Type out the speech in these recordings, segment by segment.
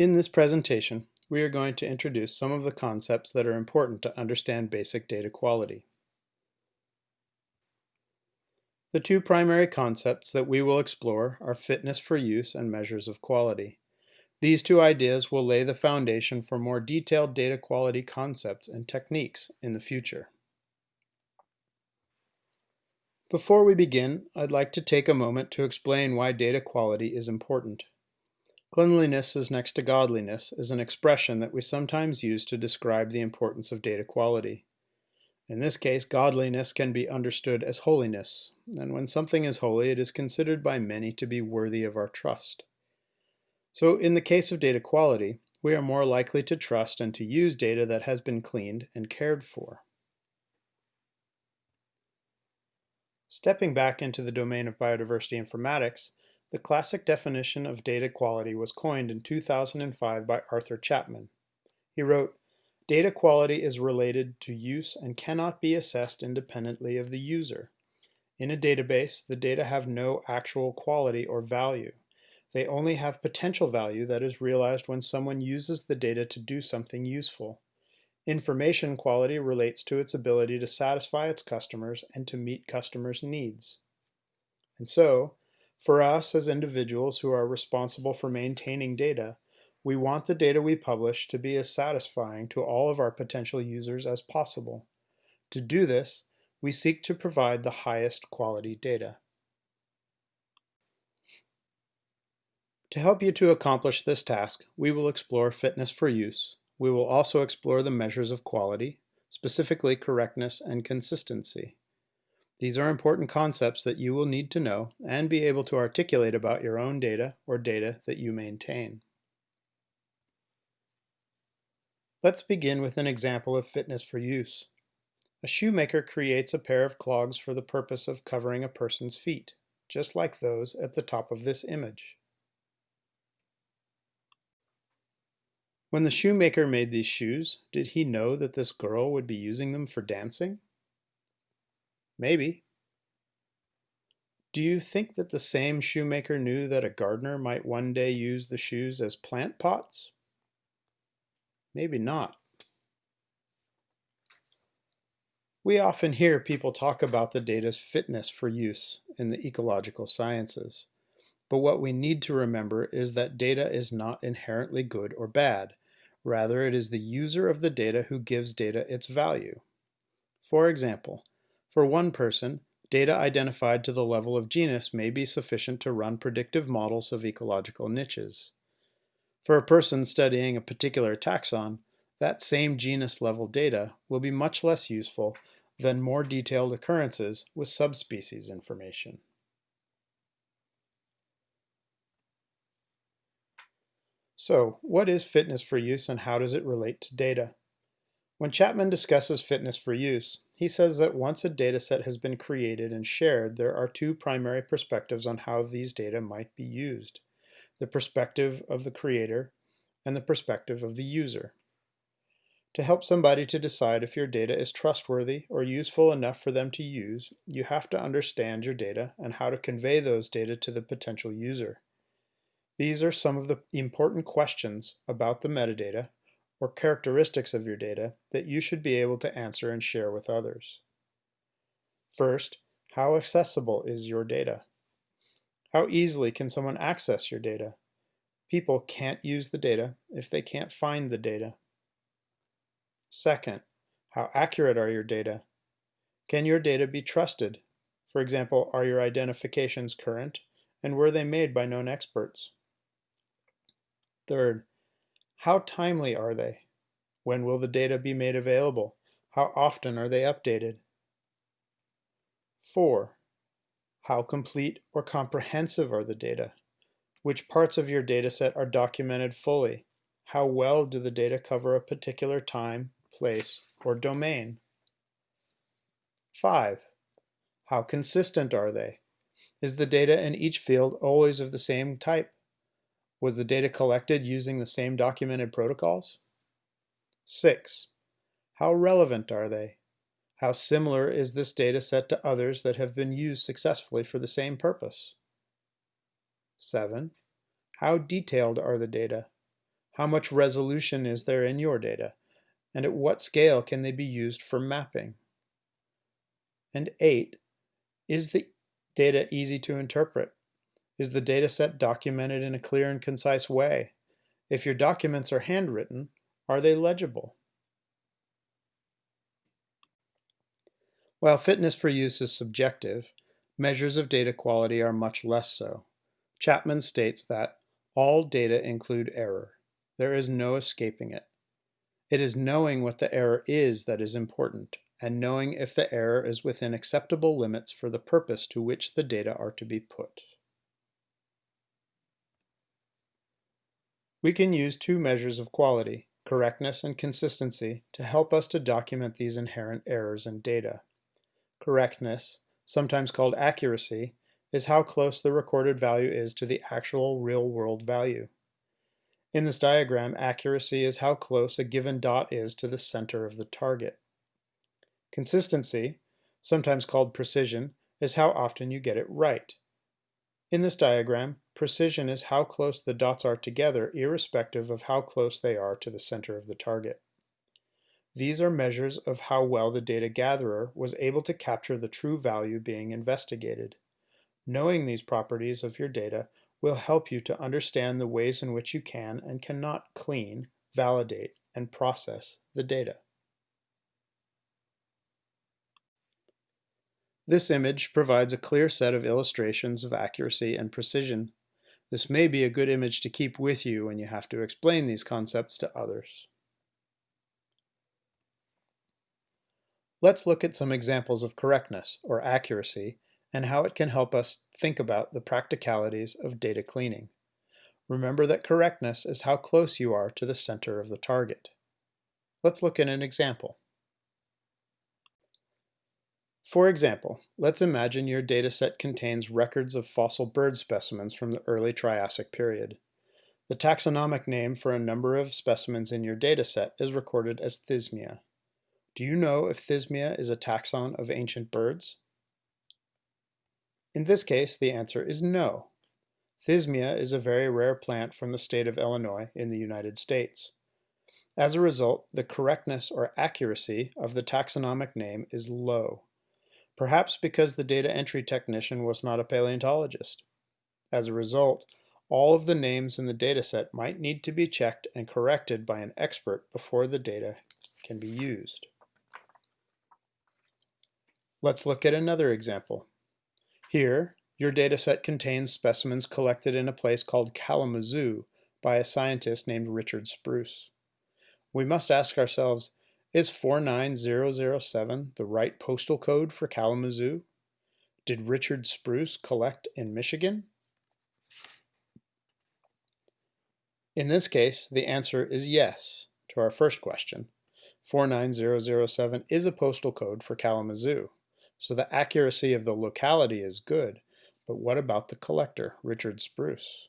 In this presentation, we are going to introduce some of the concepts that are important to understand basic data quality. The two primary concepts that we will explore are fitness for use and measures of quality. These two ideas will lay the foundation for more detailed data quality concepts and techniques in the future. Before we begin, I'd like to take a moment to explain why data quality is important. Cleanliness is next to godliness is an expression that we sometimes use to describe the importance of data quality. In this case, godliness can be understood as holiness, and when something is holy, it is considered by many to be worthy of our trust. So in the case of data quality, we are more likely to trust and to use data that has been cleaned and cared for. Stepping back into the domain of biodiversity informatics, the classic definition of data quality was coined in 2005 by Arthur Chapman. He wrote, Data quality is related to use and cannot be assessed independently of the user. In a database, the data have no actual quality or value. They only have potential value that is realized when someone uses the data to do something useful. Information quality relates to its ability to satisfy its customers and to meet customers' needs. And so, for us as individuals who are responsible for maintaining data, we want the data we publish to be as satisfying to all of our potential users as possible. To do this, we seek to provide the highest quality data. To help you to accomplish this task, we will explore fitness for use. We will also explore the measures of quality, specifically correctness and consistency. These are important concepts that you will need to know and be able to articulate about your own data or data that you maintain. Let's begin with an example of fitness for use. A shoemaker creates a pair of clogs for the purpose of covering a person's feet, just like those at the top of this image. When the shoemaker made these shoes, did he know that this girl would be using them for dancing? Maybe. Do you think that the same shoemaker knew that a gardener might one day use the shoes as plant pots? Maybe not. We often hear people talk about the data's fitness for use in the ecological sciences. But what we need to remember is that data is not inherently good or bad. Rather, it is the user of the data who gives data its value. For example, for one person, data identified to the level of genus may be sufficient to run predictive models of ecological niches. For a person studying a particular taxon, that same genus level data will be much less useful than more detailed occurrences with subspecies information. So, what is fitness for use and how does it relate to data? When Chapman discusses fitness for use, he says that once a dataset has been created and shared, there are two primary perspectives on how these data might be used. The perspective of the creator and the perspective of the user. To help somebody to decide if your data is trustworthy or useful enough for them to use, you have to understand your data and how to convey those data to the potential user. These are some of the important questions about the metadata or characteristics of your data that you should be able to answer and share with others. First, how accessible is your data? How easily can someone access your data? People can't use the data if they can't find the data. Second, how accurate are your data? Can your data be trusted? For example, are your identifications current and were they made by known experts? Third, how timely are they? When will the data be made available? How often are they updated? 4. How complete or comprehensive are the data? Which parts of your dataset are documented fully? How well do the data cover a particular time, place, or domain? 5. How consistent are they? Is the data in each field always of the same type? Was the data collected using the same documented protocols? 6. How relevant are they? How similar is this data set to others that have been used successfully for the same purpose? 7. How detailed are the data? How much resolution is there in your data? And at what scale can they be used for mapping? And 8. Is the data easy to interpret? Is the data set documented in a clear and concise way? If your documents are handwritten, are they legible? While fitness for use is subjective, measures of data quality are much less so. Chapman states that all data include error. There is no escaping it. It is knowing what the error is that is important, and knowing if the error is within acceptable limits for the purpose to which the data are to be put. We can use two measures of quality, correctness and consistency, to help us to document these inherent errors in data. Correctness, sometimes called accuracy, is how close the recorded value is to the actual real-world value. In this diagram, accuracy is how close a given dot is to the center of the target. Consistency, sometimes called precision, is how often you get it right. In this diagram, precision is how close the dots are together irrespective of how close they are to the center of the target. These are measures of how well the data gatherer was able to capture the true value being investigated. Knowing these properties of your data will help you to understand the ways in which you can and cannot clean, validate, and process the data. This image provides a clear set of illustrations of accuracy and precision. This may be a good image to keep with you when you have to explain these concepts to others. Let's look at some examples of correctness, or accuracy, and how it can help us think about the practicalities of data cleaning. Remember that correctness is how close you are to the center of the target. Let's look at an example. For example, let's imagine your dataset contains records of fossil bird specimens from the early Triassic period. The taxonomic name for a number of specimens in your dataset is recorded as Thismia. Do you know if Thismia is a taxon of ancient birds? In this case, the answer is no. Thismia is a very rare plant from the state of Illinois in the United States. As a result, the correctness or accuracy of the taxonomic name is low, perhaps because the data entry technician was not a paleontologist. As a result, all of the names in the dataset might need to be checked and corrected by an expert before the data can be used. Let's look at another example. Here, your dataset contains specimens collected in a place called Kalamazoo by a scientist named Richard Spruce. We must ask ourselves, is 49007 the right postal code for Kalamazoo? Did Richard Spruce collect in Michigan? In this case, the answer is yes to our first question. 49007 is a postal code for Kalamazoo. So the accuracy of the locality is good, but what about the collector, Richard Spruce?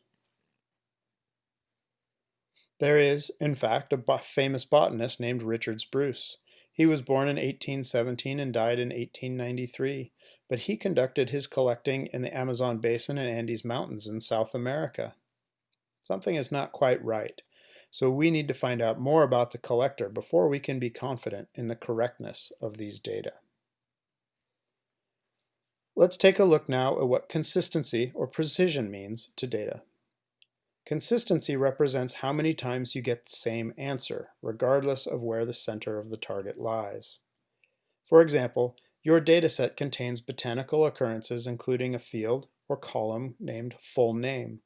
There is, in fact, a famous botanist named Richard Spruce. He was born in 1817 and died in 1893, but he conducted his collecting in the Amazon basin and Andes Mountains in South America. Something is not quite right, so we need to find out more about the collector before we can be confident in the correctness of these data. Let's take a look now at what consistency or precision means to data. Consistency represents how many times you get the same answer, regardless of where the center of the target lies. For example, your dataset contains botanical occurrences including a field or column named full name.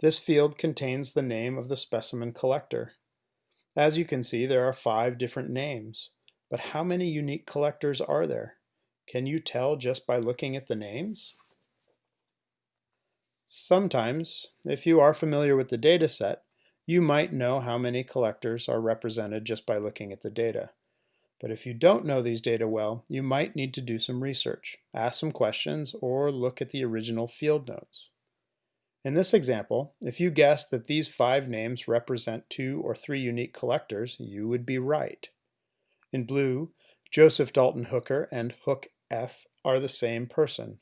This field contains the name of the specimen collector. As you can see, there are five different names, but how many unique collectors are there? Can you tell just by looking at the names? Sometimes, if you are familiar with the data set, you might know how many collectors are represented just by looking at the data. But if you don't know these data well, you might need to do some research, ask some questions, or look at the original field notes. In this example, if you guessed that these five names represent two or three unique collectors, you would be right. In blue, Joseph Dalton Hooker and Hook F are the same person.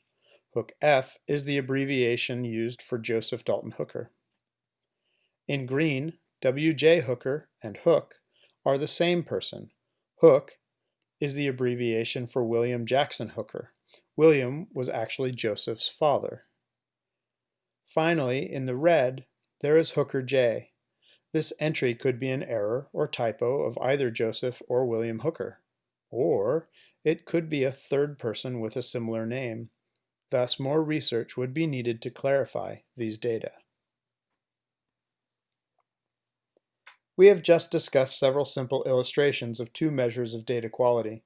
Hook F is the abbreviation used for Joseph Dalton Hooker. In green, W.J. Hooker and Hook are the same person. Hook is the abbreviation for William Jackson Hooker. William was actually Joseph's father. Finally, in the red, there is Hooker J. This entry could be an error or typo of either Joseph or William Hooker. Or it could be a third person with a similar name. Thus, more research would be needed to clarify these data. We have just discussed several simple illustrations of two measures of data quality.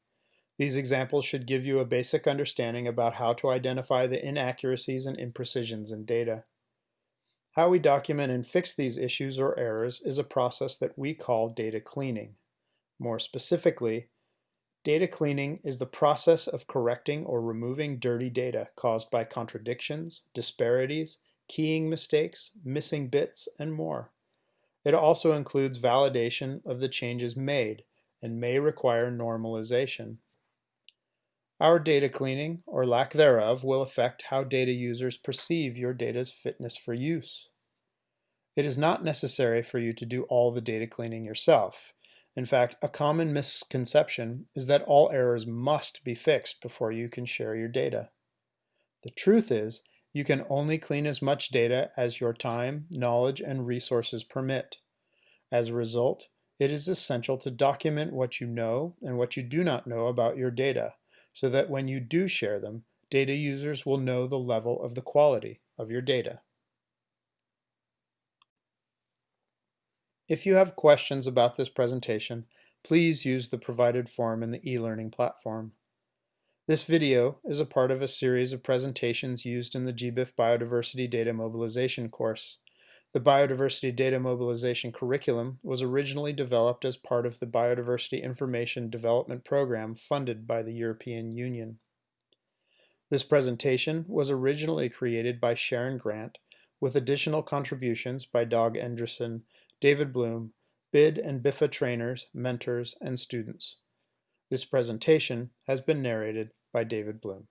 These examples should give you a basic understanding about how to identify the inaccuracies and imprecisions in data. How we document and fix these issues or errors is a process that we call data cleaning. More specifically, data cleaning is the process of correcting or removing dirty data caused by contradictions, disparities, keying mistakes, missing bits, and more. It also includes validation of the changes made and may require normalization. Our data cleaning, or lack thereof, will affect how data users perceive your data's fitness for use. It is not necessary for you to do all the data cleaning yourself. In fact, a common misconception is that all errors must be fixed before you can share your data. The truth is, you can only clean as much data as your time, knowledge, and resources permit. As a result, it is essential to document what you know and what you do not know about your data so that when you do share them, data users will know the level of the quality of your data. If you have questions about this presentation, please use the provided form in the e-learning platform. This video is a part of a series of presentations used in the GBIF Biodiversity Data Mobilization course. The Biodiversity Data Mobilization curriculum was originally developed as part of the Biodiversity Information Development Program funded by the European Union. This presentation was originally created by Sharon Grant with additional contributions by Dag Endresen, David Bloom, BID and BIFA trainers, mentors, and students. This presentation has been narrated by David Bloom.